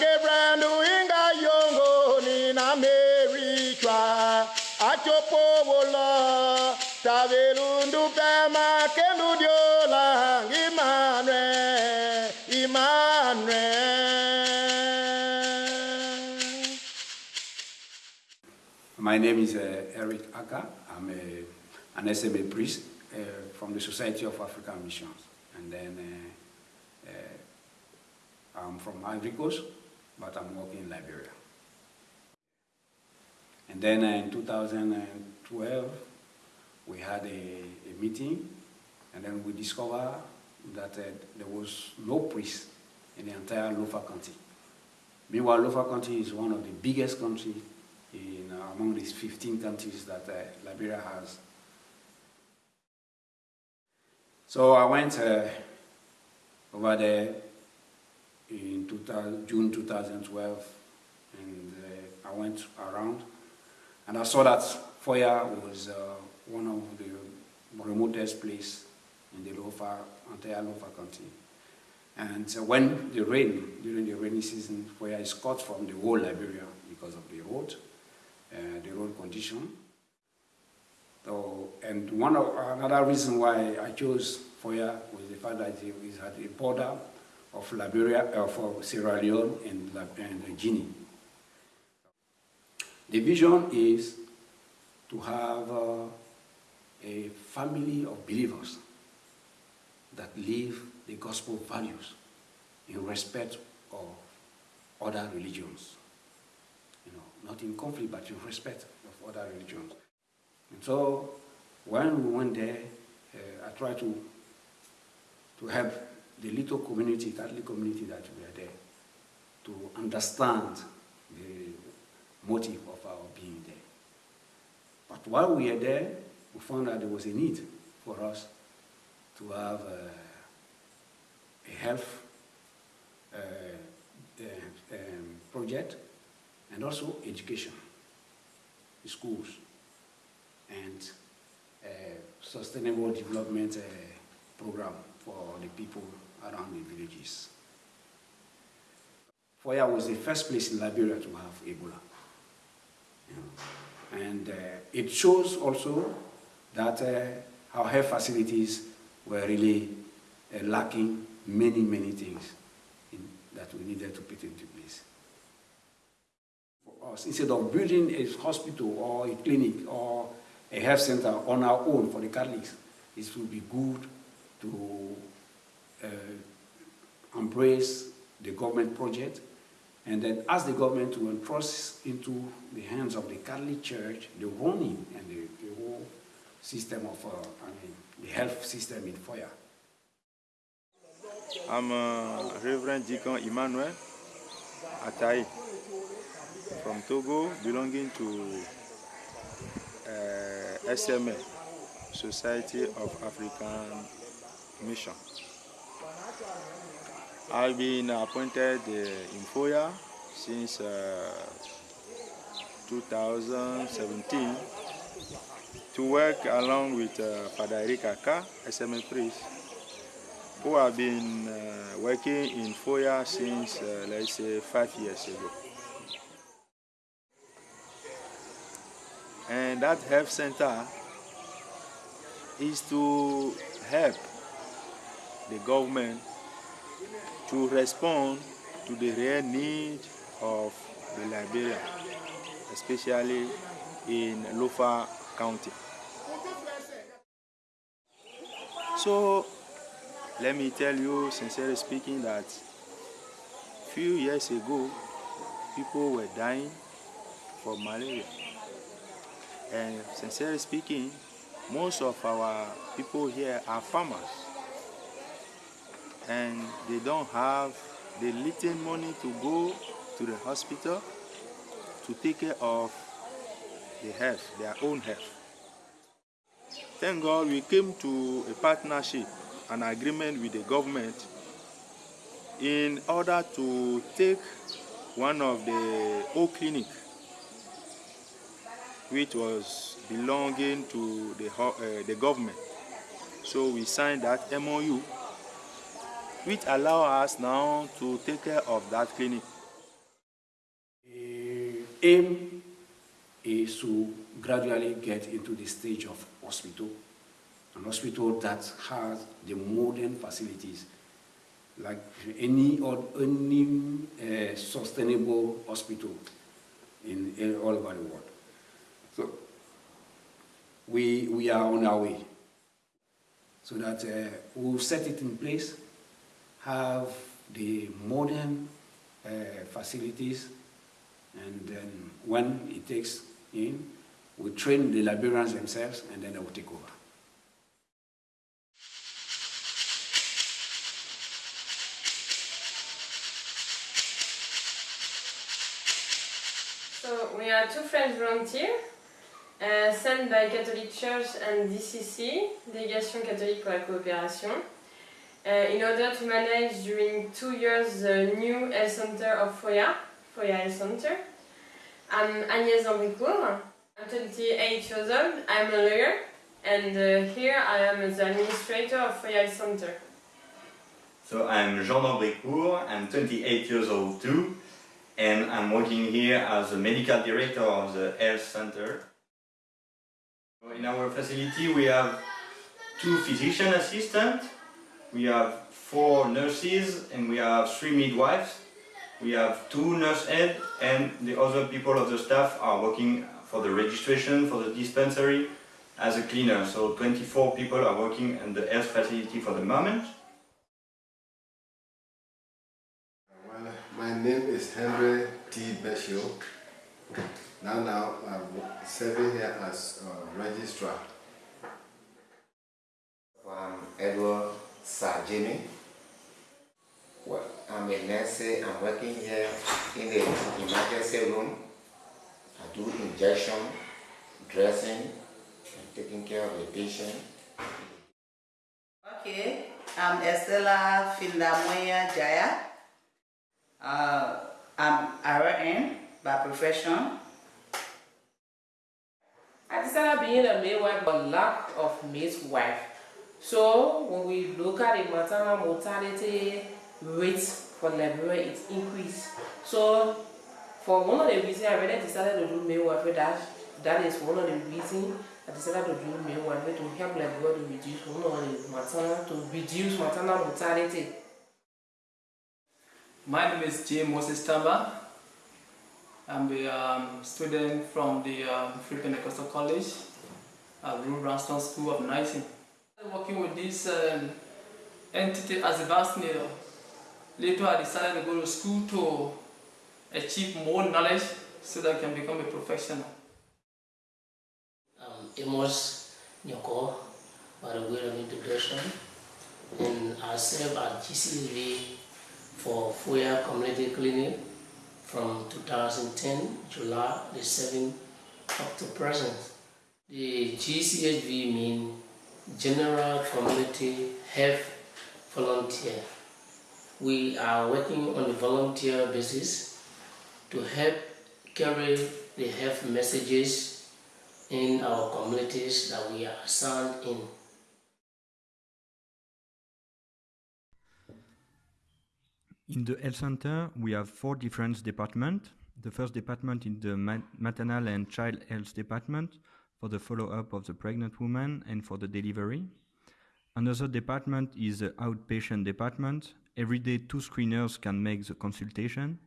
Gebrandu inga yongo ni na achopo wola pema keludiola Emmanuel Emmanuel My name is uh, Eric Aka. I'm a, an SMA priest uh, from the Society of African Missions. And then uh, I'm from Ivory Coast, but I'm working in Liberia. And then in 2012, we had a, a meeting, and then we discovered that uh, there was no priest in the entire Lofa County. Meanwhile, Lofa County is one of the biggest countries in, uh, among these 15 countries that uh, Liberia has. So I went uh, over there in 2000, June 2012, and uh, I went around, and I saw that Foya was uh, one of the remotest place in the Lofa, entire Lofa County. And uh, when the rain, during the rainy season, Foya is cut from the whole Liberia because of the road, uh, the road condition. So, and one of, another reason why I chose Foya was the fact that it at the border of Liberia, of Sierra Leone and, and Guinea. The vision is to have uh, a family of believers that live the gospel values in respect of other religions. You know, not in conflict, but in respect of other religions. And so when we went there, uh, I tried to, to help the little community, Catholic community that we are there, to understand the motive of our being there. But while we were there, we found that there was a need for us to have uh, a health uh, uh, um, project and also education, schools, and uh, sustainable development uh, program for the people around the villages. Foya was the first place in Liberia to have Ebola. You know. And uh, it shows also that uh, our health facilities were really uh, lacking many, many things in, that we needed to put into place. For us, instead of building a hospital or a clinic or a health center on our own for the Catholics, it would be good to embrace the government project and then ask the government to entrust into the hands of the Catholic Church the running and the, the whole system of, uh, I mean, the health system in Foya. I'm uh, Reverend Deacon Emmanuel Atai from Togo, belonging to uh, SMA, Society of African Mission. I've been appointed uh, in Foya since uh, 2017 to work along with uh, Father Eric Aka, SMA priest, who have been uh, working in Foya since, uh, let's say, five years ago. And that health center is to help the government to respond to the real need of the Liberia, especially in Lofa County. So let me tell you, sincerely speaking, that few years ago, people were dying from malaria. And sincerely speaking, most of our people here are farmers. And they don't have the little money to go to the hospital to take care of the health, their own health. Thank God we came to a partnership, an agreement with the government in order to take one of the old clinic which was belonging to the, uh, the government. So we signed that MOU which allow us now to take care of that clinic. The aim is to gradually get into the stage of hospital, an hospital that has the modern facilities like any or any uh, sustainable hospital in, in all over the world. So we, we are on our way so that uh, we'll set it in place, have the modern uh, facilities, and then when it takes in, we train the Liberians themselves, and then they will take over. So we are two French volunteers uh, sent by Catholic Church and DCC, Délégation catholique pour la coopération, in order to manage during two years the new health center of Foya, Foya Health Center. I'm Agnès Ambricourt. I'm 28 years old. I'm a lawyer, and uh, here I am the administrator of Foya Health Center. So I'm Jean d'Ambricourt, I'm 28 years old too, and I'm working here as the medical director of the health center. In our facility we have two physician assistants, we have four nurses and we have three midwives. We have two nurse aides and the other people of the staff are working for the registration, for the dispensary as a cleaner. So 24 people are working in the health facility for the moment. Well, my name is Henry T. Beshio. Now, now I'm serving here as a registrar. I'm Edward Sajimi. Well, I'm a nurse. I'm working here in the emergency room. I do injection, dressing, and taking care of the patient. Okay, I'm Estella Findamoya Jaya. Uh, I'm RN by profession. I decided being a midwife but lack of midwife. So when we look at the maternal mortality rate for Liberia, it's increased. So for one of the reasons I really decided to do midwifery, that, that is one of the reasons I decided to do midwifery to help Liberia to reduce one of the maternal, to reduce maternal mortality. My name is J. Moses Tamba. I'm a um, student from the um, Free Pentecostal College at Rue Branston School of Nursing. Working with this um, entity as a vaccinator. Later I decided to go to school to achieve more knowledge so that I can become a professional. Um, Amos Nyoko, way of introduction, and I serve at GCV for Foya Community Clinic from 2010, July the 7th up to present. The GCHV means General Community Health Volunteer. We are working on a volunteer basis to help carry the health messages in our communities that we are assigned in. In the health center, we have four different departments. The first department is the maternal and child health department for the follow-up of the pregnant woman and for the delivery. Another department is the outpatient department. Every day, two screeners can make the consultation.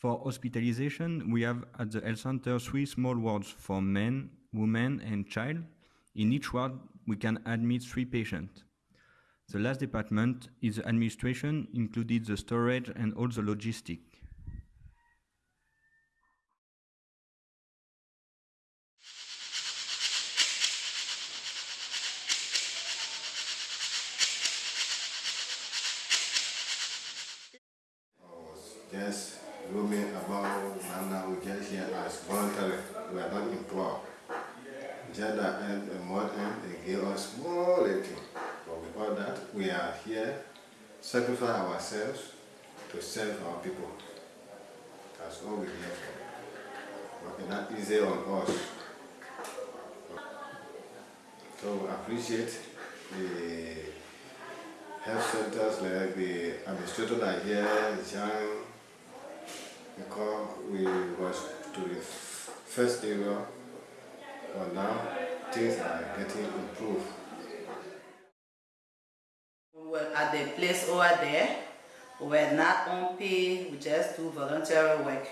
For hospitalization, we have at the health center three small wards for men, women, and child. In each ward, we can admit three patients. The last department is the administration, included the storage and all the logistic. Just roaming about, and we get here as voluntary. We are not employed. Just that end, a month end, they gave us more little. But with all that, we are here, sacrifice ourselves to serve our people. That's all we're here for. But not easy on us. So we appreciate the health centers like the administrators are here, young, because we was to the first area, but now things are getting improved. We were at the place over there. We were not on pay, we just do voluntary work.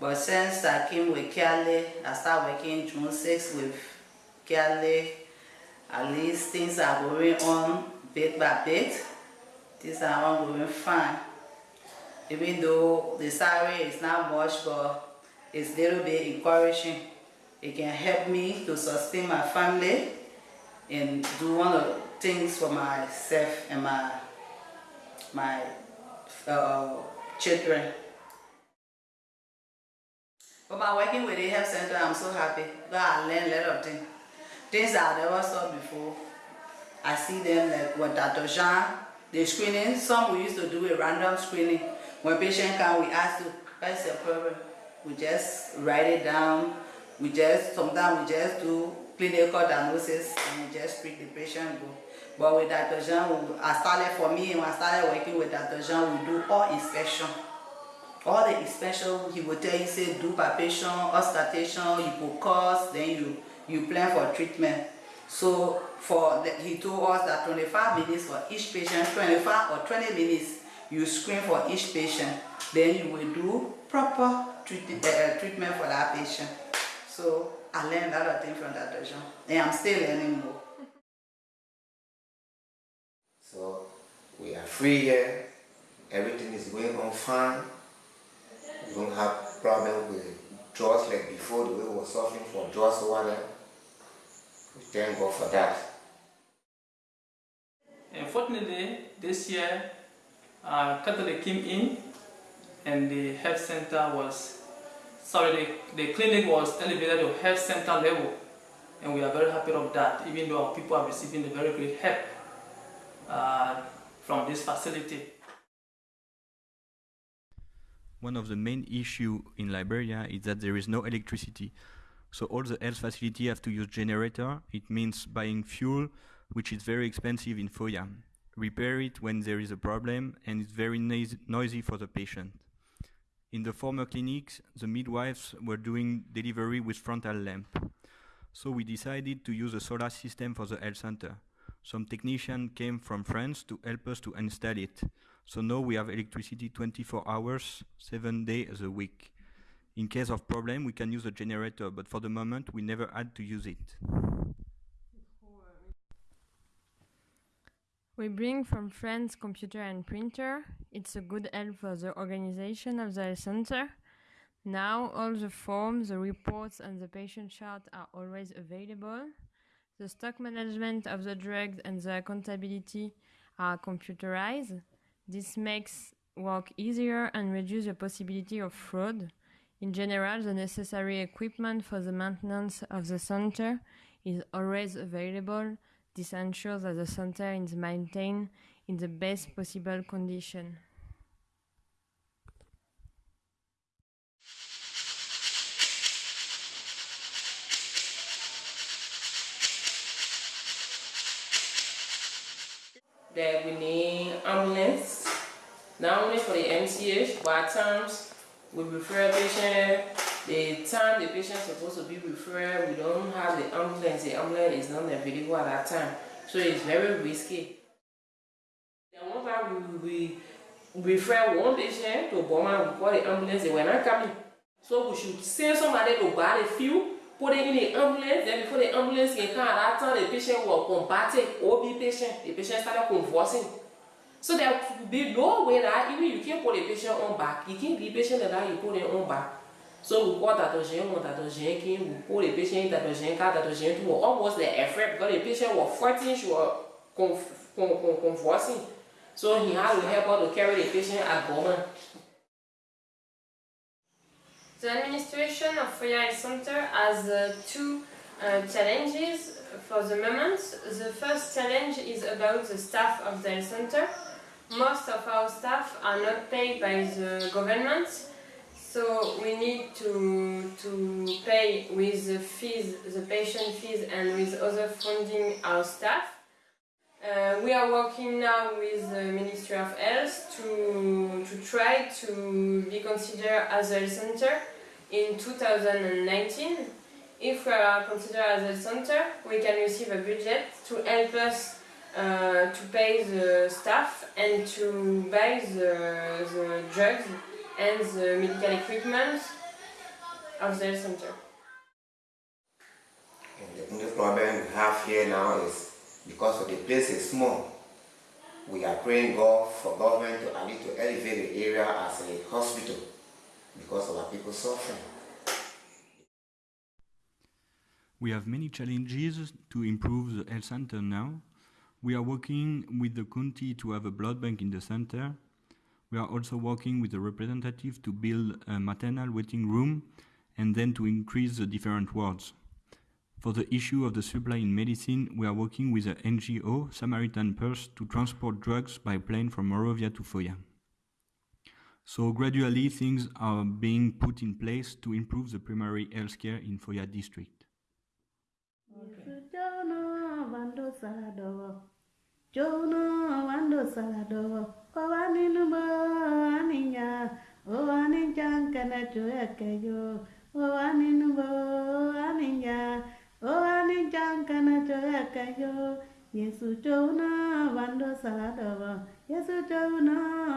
But since I came with Kiale, I started working June 6 with Kiale. At least things are going on bit by bit. Things are ongoing fine. Even though the salary is not much, but it's a little bit encouraging. It can help me to sustain my family and do one of things for myself and my my uh, children. But by working with the health center, I'm so happy because I learned a lot of things. Things I never saw before. I see them like with Dr. Jean, the screening, some we used to do a random screening. When patient come, we ask you, what's your problem? We just write it down. We just, sometimes we just do clinical diagnosis and we just treat the patient go. But with Dr. Jean, we, I started for me, when I started working with Dr. Jean, we do all inspection. All the inspection, he will tell you, say, do palpation, auscultation, hypocause, then you, you plan for treatment. So for the, he told us that 25 minutes for each patient, 25 or 20 minutes, you screen for each patient. Then you will do proper treat, uh, treatment for that patient. So I learned a lot of things from that Dr. Jean, and I'm still learning more. So we are free here. Everything is going on fine. We don't have problem with drugs like before, the way we were suffering from drugs over there. We thank God for that. Unfortunately, this year, uh, Catholic came in and the health center was, sorry, the, the clinic was elevated to health center level. And we are very happy of that, even though our people are receiving a very great help uh, from this facility. One of the main issue in Liberia is that there is no electricity. So all the health facility have to use generator. It means buying fuel, which is very expensive in Foya. Repair it when there is a problem, and it's very noisy, for the patient. In the former clinics, the midwives were doing delivery with frontal lamp. So we decided to use a solar system for the health center. Some technician came from France to help us to install it. So now we have electricity 24 hours, 7 days a week. In case of problem, we can use a generator, but for the moment, we never had to use it. We bring from France computer and printer. It's a good help for the organization of the center. Now all the forms, the reports and the patient chart are always available. The stock management of the drugs and the accountability are computerized. This makes work easier and reduce the possibility of fraud. In general, the necessary equipment for the maintenance of the center is always available. This ensures that the center is maintained in the best possible condition. that we need ambulance, not only for the MCH, but at times we refer patient, the time the patient supposed to be referred, we don't have the ambulance, the ambulance is not available at that time. So it's very risky. Then one time we, we refer one patient to Boma, we call the ambulance, they were not coming. So we should send somebody to buy the fuel, put it in the ambulance, then before the ambulance can come, at that time the patient was combating, OB patient, the patient started convulsing. So there will be no way that even you can put the patient on back, you can give the patient that you put it on back. So we call. Jean, when Dr. We the patient in car, Dr. Jean almost the effort because the patient was fighting, she was convulsing. So he had to help her to carry the patient at Bowman. The administration of Health Center has uh, two uh, challenges for the moment. The first challenge is about the staff of the health center. Most of our staff are not paid by the government, so we need to, to pay with the fees, the patient fees and with other funding our staff. Uh, we are working now with the Ministry of Health to, to try to be considered as a center in 2019. If we are considered as a center, we can receive a budget to help us uh, to pay the staff and to buy the, the drugs and the medical equipment of the health center. And the only problem we have here now is because of the place is small, we are praying God for government to at least to elevate the area as a hospital because of our people suffering. We have many challenges to improve the health center now. We are working with the county to have a blood bank in the center. We are also working with a representative to build a maternal waiting room and then to increase the different wards. For the issue of the supply in medicine, we are working with the NGO Samaritan Purse to transport drugs by plane from Monrovia to Foya. So gradually things are being put in place to improve the primary health care in Foya district. Saladowo, Jono wando saladowo, Owani nubo aninya, Owani jankana choyakeyo, Owani nubo aninya, Owani jankana choyakeyo, Yesu Jono wando saladowo, Yesu Jono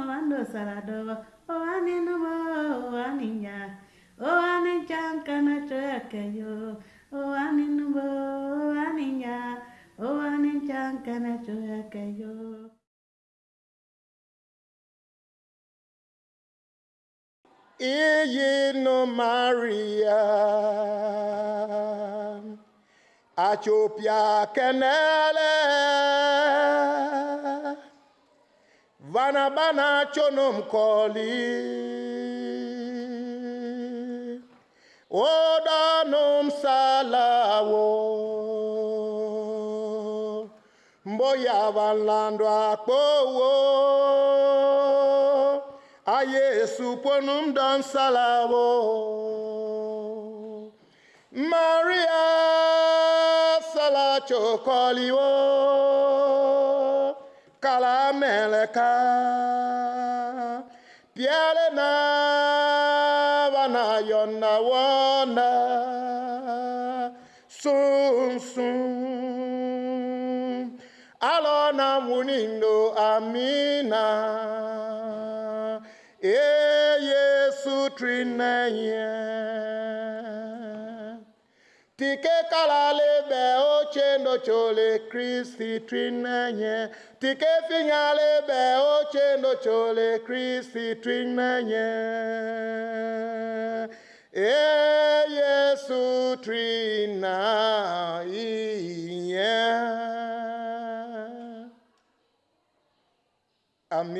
wando saladowo, Owani nubo aninya, Owani jankana choyakeyo, O anin bo aninya, o anin chankana choyakeyo. iyi no maria. Achopia kenele. Vana bana chonom koli odanum mboya vanlando akpowo. Ayesu ponum don salawo maria salacho koliwo kala meleka. Piale munindo amina. E yesu trineye. Tike kalale be ochendo chole kristi trineye. Tike finyale be ochendo chole kristi trineye. E yesu trina iye amina